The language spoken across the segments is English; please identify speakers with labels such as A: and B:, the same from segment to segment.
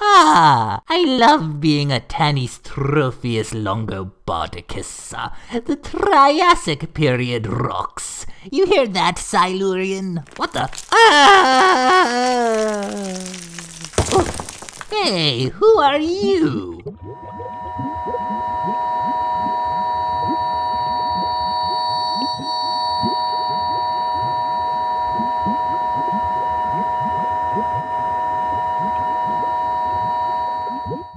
A: Ah, I love being a Tanystropheus longobardicus. The Triassic period rocks. You hear that, Silurian? What the? Ah! Oh, hey, who are you?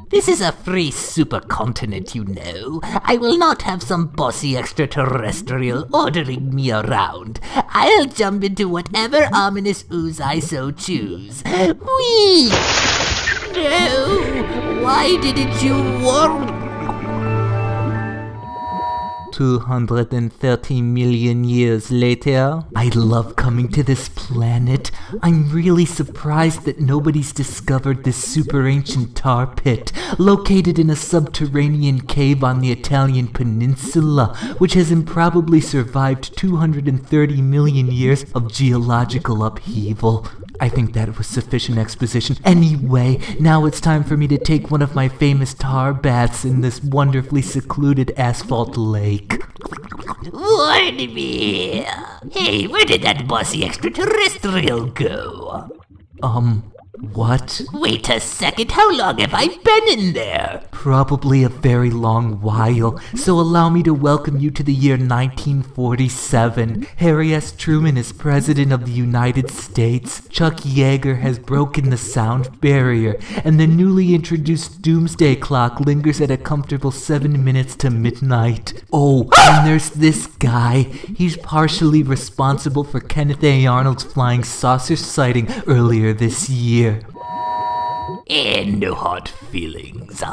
A: This is a free supercontinent, you know. I will not have some bossy extraterrestrial ordering me around. I'll jump into whatever ominous ooze I so choose. Whee! No! Why didn't you warn 230 million years later. I love coming to this planet. I'm really surprised that nobody's discovered this super ancient tar pit, located in a subterranean cave on the Italian peninsula, which has improbably survived 230 million years of geological upheaval. I think that was sufficient exposition. Anyway, now it's time for me to take one of my famous tar baths in this wonderfully secluded asphalt lake. Warn me! Hey, where did that bossy extraterrestrial go? Um, what? Wait a second, how long have I been in there? Probably a very long while, so allow me to welcome you to the year 1947. Harry S. Truman is President of the United States, Chuck Yeager has broken the sound barrier, and the newly introduced doomsday clock lingers at a comfortable 7 minutes to midnight. Oh, and there's this guy. He's partially responsible for Kenneth A. Arnold's flying saucer sighting earlier this year. And no hard feelings.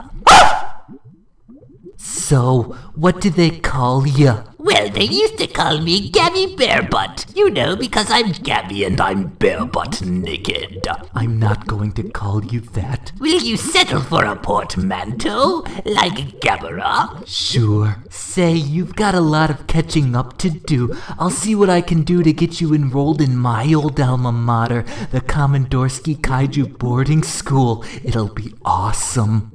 A: So, what do they call you? Well, they used to call me Gabby Barebutt. You know, because I'm Gabby and I'm barebutt naked. I'm not going to call you that. Will you settle for a portmanteau? Like Gabara? Sure. Say, you've got a lot of catching up to do. I'll see what I can do to get you enrolled in my old alma mater, the Komandorski Kaiju Boarding School. It'll be awesome.